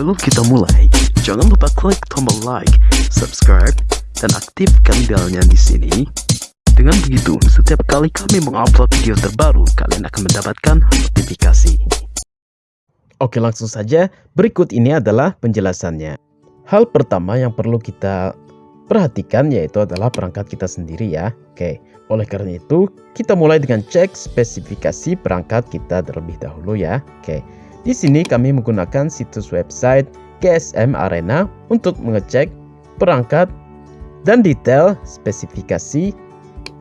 Sebelum kita mulai, jangan lupa klik tombol like, subscribe, dan aktifkan belnya di sini. Dengan begitu, setiap kali kami mengupload video terbaru, kalian akan mendapatkan notifikasi. Oke langsung saja, berikut ini adalah penjelasannya. Hal pertama yang perlu kita perhatikan yaitu adalah perangkat kita sendiri ya. Oke, oleh karena itu kita mulai dengan cek spesifikasi perangkat kita terlebih dahulu ya. Oke, di sini kami menggunakan situs website GSM Arena untuk mengecek perangkat dan detail spesifikasi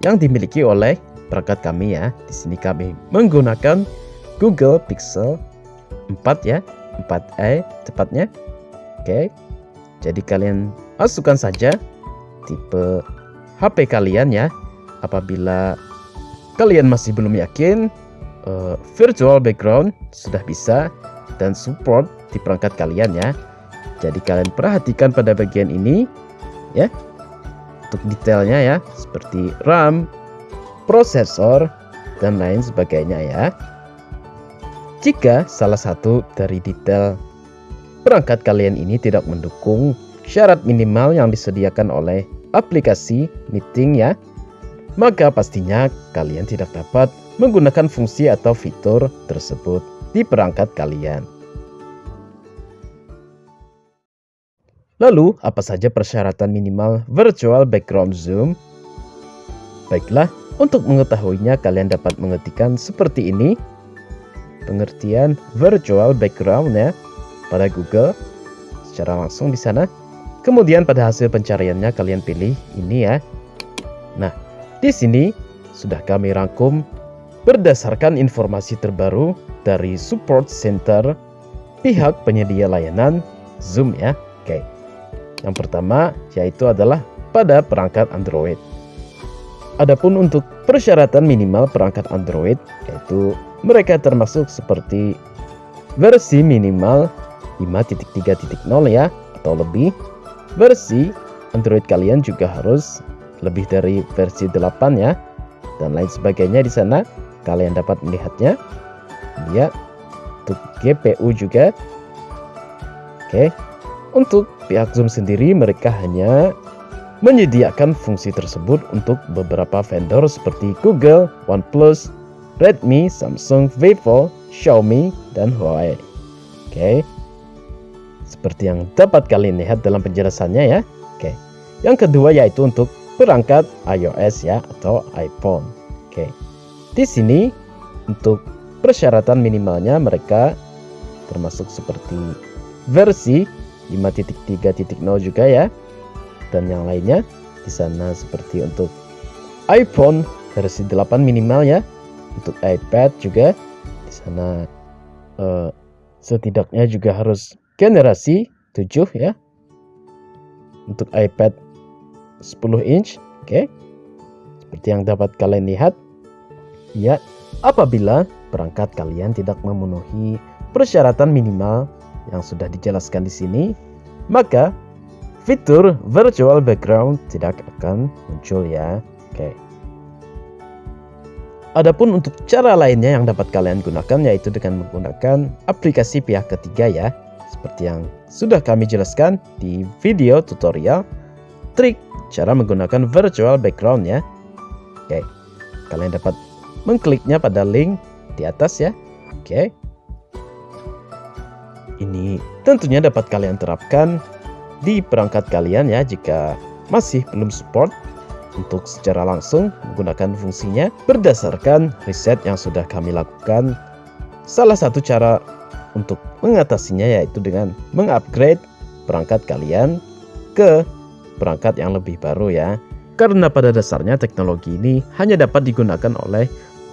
yang dimiliki oleh perangkat kami ya. Di sini kami menggunakan Google Pixel 4 ya, 4a tepatnya. Oke. Jadi kalian masukkan saja tipe HP kalian ya. Apabila kalian masih belum yakin, uh, virtual background sudah bisa dan support di perangkat kalian ya. Jadi kalian perhatikan pada bagian ini ya. Untuk detailnya ya, seperti RAM, prosesor, dan lain sebagainya ya. Jika salah satu dari detail perangkat kalian ini tidak mendukung syarat minimal yang disediakan oleh aplikasi meeting ya, maka pastinya kalian tidak dapat menggunakan fungsi atau fitur tersebut di perangkat kalian. Lalu, apa saja persyaratan minimal virtual background zoom? Baiklah, untuk mengetahuinya kalian dapat mengetikkan seperti ini pengertian virtual background ya pada Google secara langsung di sana. Kemudian pada hasil pencariannya kalian pilih ini ya. Nah, di sini sudah kami rangkum berdasarkan informasi terbaru dari support center pihak penyedia layanan Zoom ya. Oke. Yang pertama yaitu adalah pada perangkat Android. Adapun untuk persyaratan minimal perangkat Android yaitu mereka termasuk seperti versi minimal 5.3.0 ya atau lebih. Versi Android kalian juga harus lebih dari versi 8 ya dan lain sebagainya di sana kalian dapat melihatnya. Ya. Untuk GPU juga. Oke. Untuk pihak Zoom sendiri mereka hanya menyediakan fungsi tersebut untuk beberapa vendor seperti Google, OnePlus, Redmi, Samsung, Vivo, Xiaomi, dan Huawei. Oke. Seperti yang dapat kalian lihat dalam penjelasannya ya. Oke. Yang kedua yaitu untuk perangkat iOS ya atau iPhone. Oke. Di sini untuk persyaratan minimalnya mereka termasuk seperti versi 5.3.0 juga ya. Dan yang lainnya di sana seperti untuk iPhone versi 8 minimal ya. Untuk iPad juga di sana uh, setidaknya juga harus generasi 7 ya. Untuk iPad 10 inch oke. Okay. seperti yang dapat kalian lihat ya apabila perangkat kalian tidak memenuhi persyaratan minimal yang sudah dijelaskan di sini maka fitur virtual background tidak akan muncul ya. Oke. Adapun untuk cara lainnya yang dapat kalian gunakan yaitu dengan menggunakan aplikasi pihak ketiga ya. Seperti yang sudah kami jelaskan di video tutorial trik cara menggunakan virtual background ya. Oke. Kalian dapat mengkliknya pada link di atas ya. Oke. Ini tentunya dapat kalian terapkan di perangkat kalian ya jika masih belum support untuk secara langsung menggunakan fungsinya berdasarkan riset yang sudah kami lakukan. Salah satu cara untuk mengatasinya yaitu dengan mengupgrade perangkat kalian ke perangkat yang lebih baru ya. Karena pada dasarnya teknologi ini hanya dapat digunakan oleh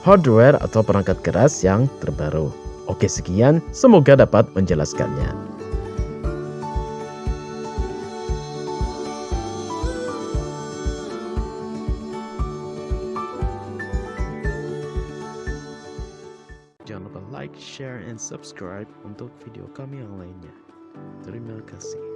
hardware atau perangkat keras yang terbaru. Oke sekian, semoga dapat menjelaskannya. Jangan lupa like, share, and subscribe untuk video kami yang lainnya. Terima kasih.